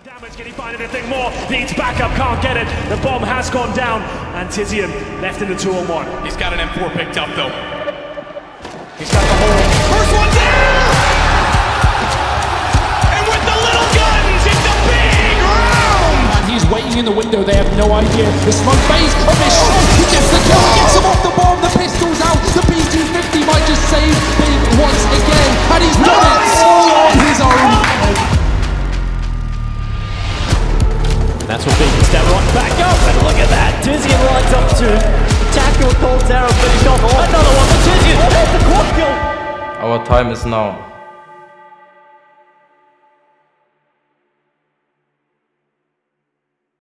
Damage, can he find anything more? Needs backup, can't get it. The bomb has gone down, and Tizian left in the 2 on 1. He's got an M4 picked up though. He's got the hole. First one down! And with the little guns, it's a big round! And he's waiting in the window, they have no idea. The smoke phase of his shot, he gets the That's what Big step right back up, and look at that. Tizian lines up to tackle Coltero, but he's not. Another one for Tizian. There's the quad kill. Our time is now.